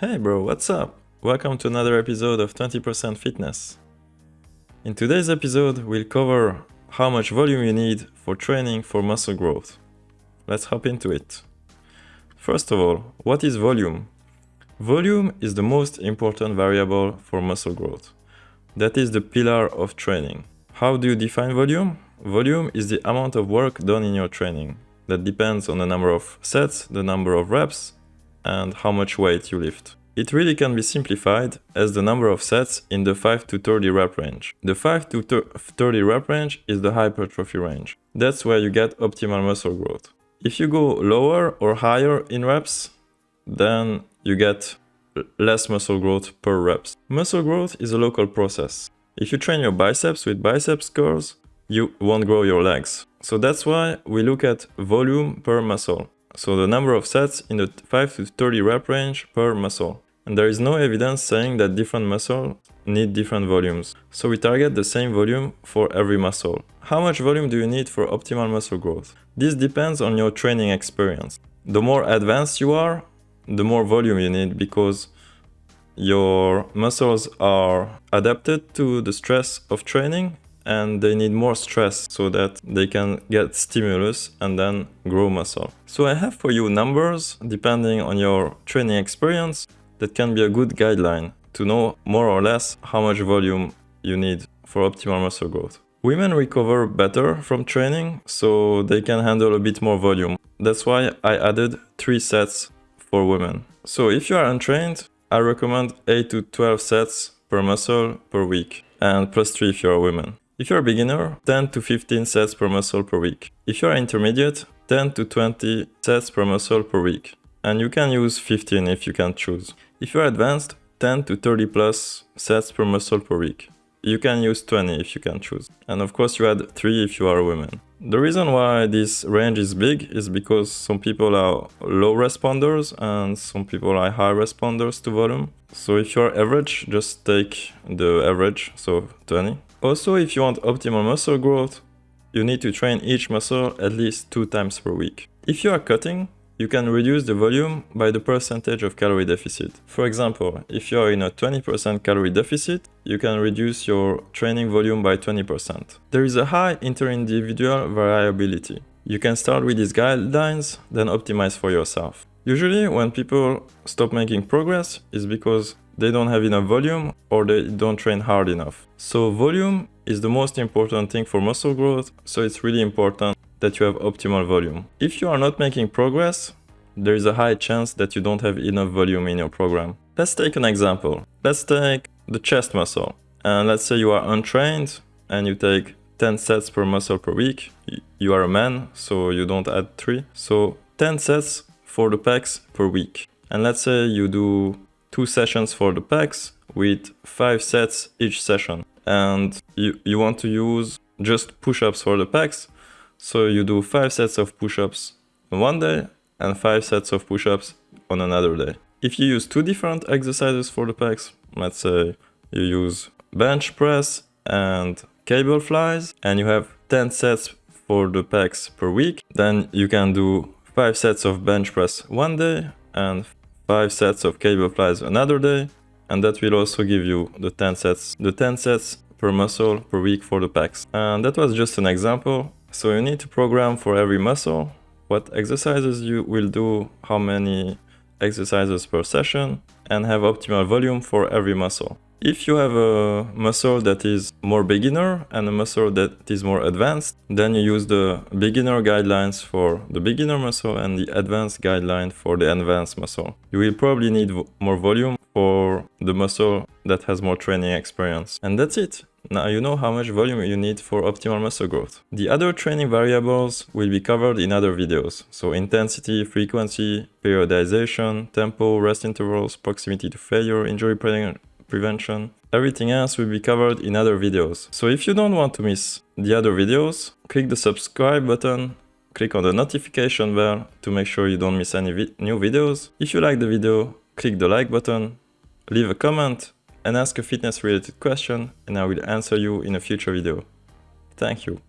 Hey bro, what's up? Welcome to another episode of 20% Fitness. In today's episode, we'll cover how much volume you need for training for muscle growth. Let's hop into it. First of all, what is volume? Volume is the most important variable for muscle growth. That is the pillar of training. How do you define volume? Volume is the amount of work done in your training. That depends on the number of sets, the number of reps, and how much weight you lift. It really can be simplified as the number of sets in the 5 to 30 rep range. The 5 to 30 rep range is the hypertrophy range. That's where you get optimal muscle growth. If you go lower or higher in reps, then you get less muscle growth per reps. Muscle growth is a local process. If you train your biceps with biceps curls, you won't grow your legs. So that's why we look at volume per muscle. So the number of sets in the 5 to 30 rep range per muscle. And there is no evidence saying that different muscles need different volumes. So we target the same volume for every muscle. How much volume do you need for optimal muscle growth? This depends on your training experience. The more advanced you are, the more volume you need because your muscles are adapted to the stress of training and they need more stress so that they can get stimulus and then grow muscle. So I have for you numbers depending on your training experience that can be a good guideline to know more or less how much volume you need for optimal muscle growth. Women recover better from training, so they can handle a bit more volume. That's why I added 3 sets for women. So if you are untrained, I recommend 8 to 12 sets per muscle per week, and plus 3 if you're a woman. If you're a beginner, 10 to 15 sets per muscle per week. If you're intermediate, 10 to 20 sets per muscle per week. And you can use 15 if you can choose. If you're advanced, 10 to 30 plus sets per muscle per week. You can use 20 if you can choose. And of course you add 3 if you are a woman. The reason why this range is big is because some people are low responders and some people are high responders to volume. So if you're average, just take the average, so 20. Also, if you want optimal muscle growth, you need to train each muscle at least two times per week. If you are cutting, you can reduce the volume by the percentage of calorie deficit. For example, if you are in a 20% calorie deficit, you can reduce your training volume by 20%. There is a high inter-individual variability. You can start with these guidelines, then optimize for yourself. Usually when people stop making progress is because they don't have enough volume or they don't train hard enough. So volume is the most important thing for muscle growth, so it's really important that you have optimal volume. If you are not making progress, there is a high chance that you don't have enough volume in your program. Let's take an example. Let's take the chest muscle. And let's say you are untrained and you take 10 sets per muscle per week. You are a man, so you don't add 3. So 10 sets for the pecs per week. And let's say you do two sessions for the pecs with five sets each session. And you, you want to use just push-ups for the pecs. So you do five sets of push-ups on one day and five sets of push-ups on another day. If you use two different exercises for the pecs, let's say you use bench press and cable flies and you have 10 sets for the pecs per week, then you can do 5 sets of bench press one day and 5 sets of cable flies another day. And that will also give you the 10 sets the 10 sets per muscle per week for the pecs and that was just an example. So you need to program for every muscle what exercises you will do how many exercises per session and have optimal volume for every muscle if you have a muscle that is more beginner and a muscle that is more advanced, then you use the beginner guidelines for the beginner muscle and the advanced guideline for the advanced muscle. You will probably need more volume for the muscle that has more training experience. And that's it. Now you know how much volume you need for optimal muscle growth. The other training variables will be covered in other videos. So intensity, frequency, periodization, tempo, rest intervals, proximity to failure, injury prevention. Everything else will be covered in other videos. So if you don't want to miss the other videos, click the subscribe button, click on the notification bell to make sure you don't miss any vi new videos. If you like the video, click the like button, leave a comment and ask a fitness related question and I will answer you in a future video. Thank you.